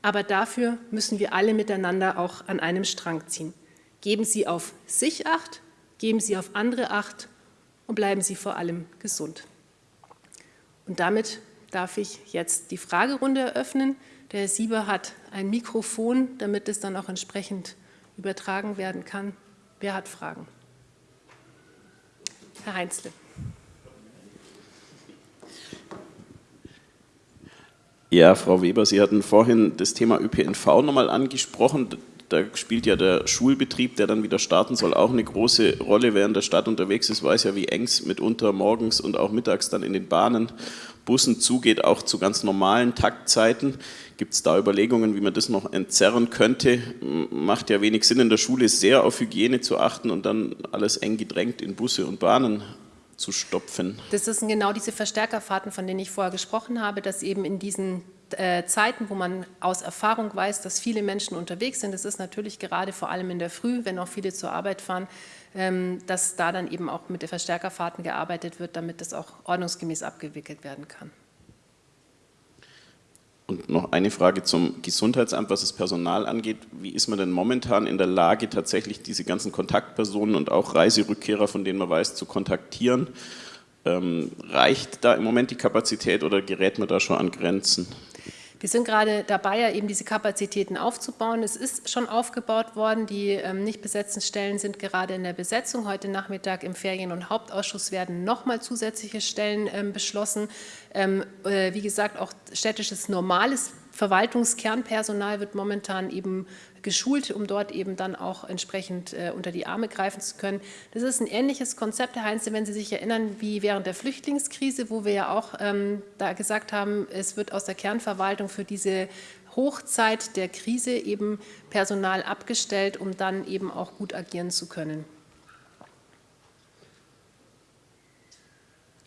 A: aber dafür müssen wir alle miteinander auch an einem Strang ziehen. Geben Sie auf sich Acht, geben Sie auf andere Acht und bleiben Sie vor allem gesund. Und damit darf ich jetzt die Fragerunde eröffnen. Der Sieber hat ein Mikrofon, damit es dann auch entsprechend übertragen werden kann. Wer hat Fragen? Herr Heinzle.
B: Ja, Frau Weber, Sie hatten vorhin das Thema ÖPNV nochmal angesprochen. Da spielt ja der Schulbetrieb, der dann wieder starten soll, auch eine große Rolle. Wer in der Stadt unterwegs ist, weiß ja, wie eng es mitunter morgens und auch mittags dann in den Bahnen, Bussen zugeht, auch zu ganz normalen Taktzeiten. Gibt es da Überlegungen, wie man das noch entzerren könnte? Macht ja wenig Sinn, in der Schule sehr auf Hygiene zu achten und dann alles eng gedrängt in Busse und Bahnen zu stopfen.
A: Das sind genau diese Verstärkerfahrten, von denen ich vorher gesprochen habe, dass eben in diesen äh, Zeiten, wo man aus Erfahrung weiß, dass viele Menschen unterwegs sind, das ist natürlich gerade vor allem in der Früh, wenn auch viele zur Arbeit fahren, dass da dann eben auch mit den Verstärkerfahrten gearbeitet wird, damit das auch ordnungsgemäß abgewickelt werden kann.
B: Und noch eine Frage zum Gesundheitsamt, was das Personal angeht. Wie ist man denn momentan in der Lage, tatsächlich diese ganzen Kontaktpersonen und auch Reiserückkehrer, von denen man weiß, zu kontaktieren? Ähm, reicht da im Moment die Kapazität oder gerät man da schon an Grenzen?
A: Wir sind gerade dabei, ja eben diese Kapazitäten aufzubauen. Es ist schon aufgebaut worden. Die ähm, nicht besetzten Stellen sind gerade in der Besetzung. Heute Nachmittag im Ferien- und Hauptausschuss werden nochmal zusätzliche Stellen ähm, beschlossen. Ähm, äh, wie gesagt, auch städtisches normales Verwaltungskernpersonal wird momentan eben geschult, um dort eben dann auch entsprechend äh, unter die Arme greifen zu können. Das ist ein ähnliches Konzept, Herr Heinze, wenn Sie sich erinnern, wie während der Flüchtlingskrise, wo wir ja auch ähm, da gesagt haben, es wird aus der Kernverwaltung für diese Hochzeit der Krise eben Personal abgestellt, um dann eben auch gut agieren zu können.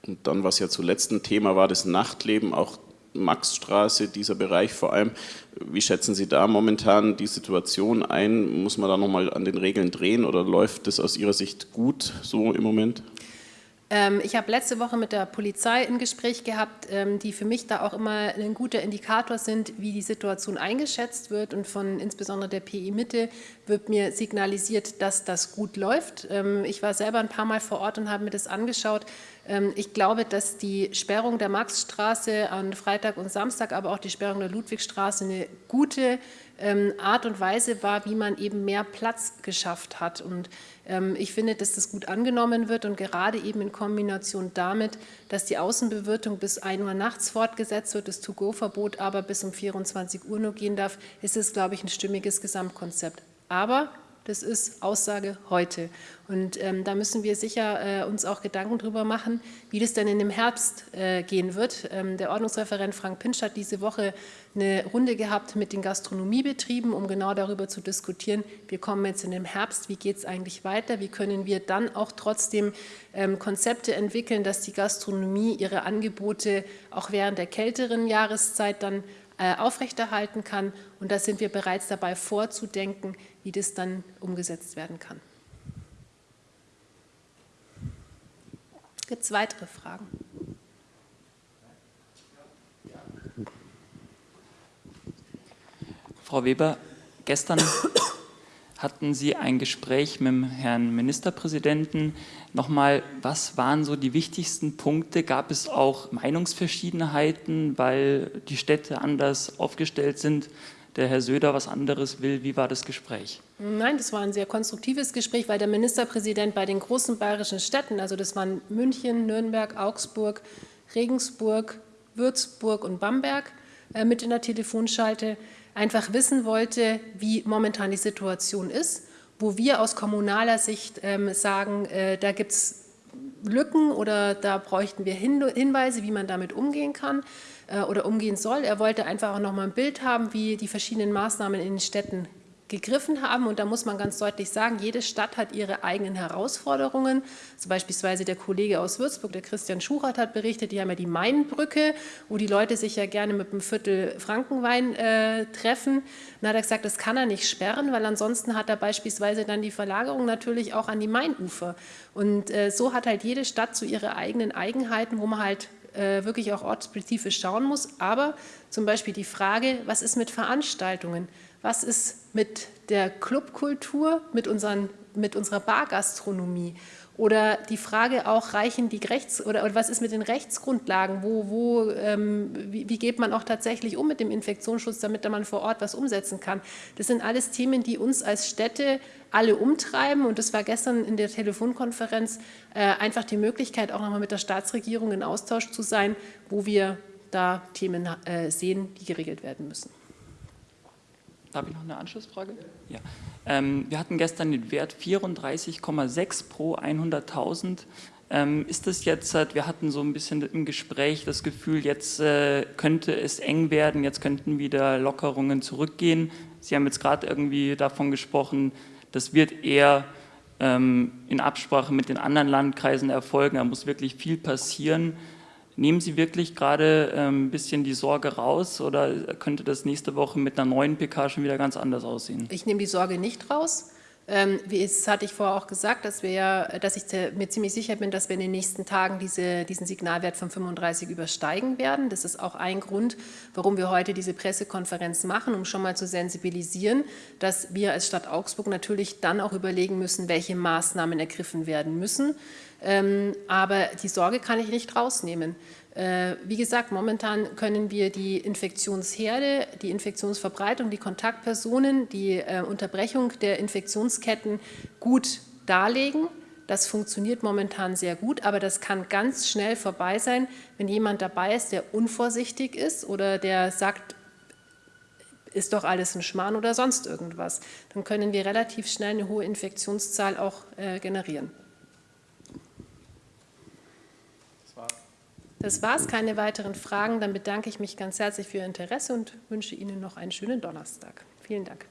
B: Und dann, was ja zuletzt ein Thema war, das Nachtleben, auch Maxstraße, dieser Bereich vor allem. Wie schätzen Sie da momentan die Situation ein? Muss man da nochmal an den Regeln drehen oder läuft das aus Ihrer Sicht gut so im Moment?
A: Ähm, ich habe letzte Woche mit der Polizei ein Gespräch gehabt, ähm, die für mich da auch immer ein guter Indikator sind, wie die Situation eingeschätzt wird. Und von insbesondere der PI Mitte wird mir signalisiert, dass das gut läuft. Ähm, ich war selber ein paar Mal vor Ort und habe mir das angeschaut. Ähm, ich glaube, dass die Sperrung der Maxstraße an Freitag und Samstag, aber auch die Sperrung der Ludwigstraße eine gute ähm, Art und Weise war, wie man eben mehr Platz geschafft hat. Und ähm, ich finde, dass das gut angenommen wird und gerade eben in Kombination damit, dass die Außenbewirtung bis 1 Uhr nachts fortgesetzt wird, das To-Go-Verbot aber bis um 24 Uhr nur gehen darf, ist es, glaube ich, ein stimmiges Gesamtkonzept. Aber das ist Aussage heute. Und ähm, da müssen wir sicher äh, uns auch Gedanken darüber machen, wie das denn in dem Herbst äh, gehen wird. Ähm, der Ordnungsreferent Frank Pinsch hat diese Woche eine Runde gehabt mit den Gastronomiebetrieben, um genau darüber zu diskutieren, wir kommen jetzt in den Herbst, wie geht es eigentlich weiter, wie können wir dann auch trotzdem ähm, Konzepte entwickeln, dass die Gastronomie ihre Angebote auch während der kälteren Jahreszeit dann äh, aufrechterhalten kann. Und da sind wir bereits dabei vorzudenken, wie das dann umgesetzt werden kann. Gibt es weitere Fragen?
C: Frau Weber, gestern hatten Sie ein Gespräch mit dem Herrn Ministerpräsidenten. Nochmal, was waren so die wichtigsten Punkte? Gab es auch Meinungsverschiedenheiten, weil die Städte anders aufgestellt sind? Der Herr Söder was anderes will. Wie war das Gespräch?
A: Nein, das war ein sehr konstruktives Gespräch, weil der Ministerpräsident bei den großen bayerischen Städten, also das waren München, Nürnberg, Augsburg, Regensburg, Würzburg und Bamberg, äh, mit in der Telefonschalte einfach wissen wollte, wie momentan die Situation ist, wo wir aus kommunaler Sicht ähm, sagen, äh, da gibt es Lücken oder da bräuchten wir Hinweise, wie man damit umgehen kann äh, oder umgehen soll. Er wollte einfach auch noch mal ein Bild haben, wie die verschiedenen Maßnahmen in den Städten gegriffen haben. Und da muss man ganz deutlich sagen, jede Stadt hat ihre eigenen Herausforderungen. Also beispielsweise der Kollege aus Würzburg, der Christian Schuchert, hat berichtet, die haben ja die Mainbrücke, wo die Leute sich ja gerne mit einem Viertel Frankenwein äh, treffen. Dann hat er gesagt, das kann er nicht sperren, weil ansonsten hat er beispielsweise dann die Verlagerung natürlich auch an die Mainufer. Und äh, so hat halt jede Stadt so ihre eigenen Eigenheiten, wo man halt äh, wirklich auch ortsspezifisch schauen muss. Aber zum Beispiel die Frage, was ist mit Veranstaltungen? Was ist mit der Clubkultur, mit, mit unserer Bargastronomie? Oder die Frage auch, reichen die Rechts- oder, oder was ist mit den Rechtsgrundlagen? Wo, wo, ähm, wie, wie, geht man auch tatsächlich um mit dem Infektionsschutz, damit man vor Ort was umsetzen kann? Das sind alles Themen, die uns als Städte alle umtreiben. Und das war gestern in der Telefonkonferenz äh, einfach die Möglichkeit, auch nochmal mit der Staatsregierung in Austausch zu sein, wo wir da Themen äh, sehen, die geregelt werden müssen.
C: Habe ich noch eine Anschlussfrage? Ja. Ähm, wir hatten gestern den Wert 34,6 pro 100.000. Ähm, ist das jetzt, wir hatten so ein bisschen im Gespräch das Gefühl, jetzt äh, könnte es eng werden, jetzt könnten wieder Lockerungen zurückgehen. Sie haben jetzt gerade irgendwie davon gesprochen, das wird eher ähm, in Absprache mit den anderen Landkreisen erfolgen, da muss wirklich viel passieren. Nehmen Sie wirklich gerade ähm, ein bisschen die Sorge raus oder könnte das nächste Woche mit einer neuen PK schon wieder ganz anders aussehen?
A: Ich nehme die Sorge nicht raus. Ähm, wie es hatte ich vorher auch gesagt, dass, wir, dass ich mir ziemlich sicher bin, dass wir in den nächsten Tagen diese, diesen Signalwert von 35 übersteigen werden. Das ist auch ein Grund, warum wir heute diese Pressekonferenz machen, um schon mal zu sensibilisieren, dass wir als Stadt Augsburg natürlich dann auch überlegen müssen, welche Maßnahmen ergriffen werden müssen. Ähm, aber die Sorge kann ich nicht rausnehmen. Äh, wie gesagt, momentan können wir die Infektionsherde, die Infektionsverbreitung, die Kontaktpersonen, die äh, Unterbrechung der Infektionsketten gut darlegen. Das funktioniert momentan sehr gut, aber das kann ganz schnell vorbei sein, wenn jemand dabei ist, der unvorsichtig ist oder der sagt, ist doch alles ein Schmarrn oder sonst irgendwas. Dann können wir relativ schnell eine hohe Infektionszahl auch äh, generieren. Das war's, keine weiteren Fragen. Dann bedanke ich mich ganz herzlich für Ihr Interesse und wünsche Ihnen noch einen schönen Donnerstag. Vielen Dank.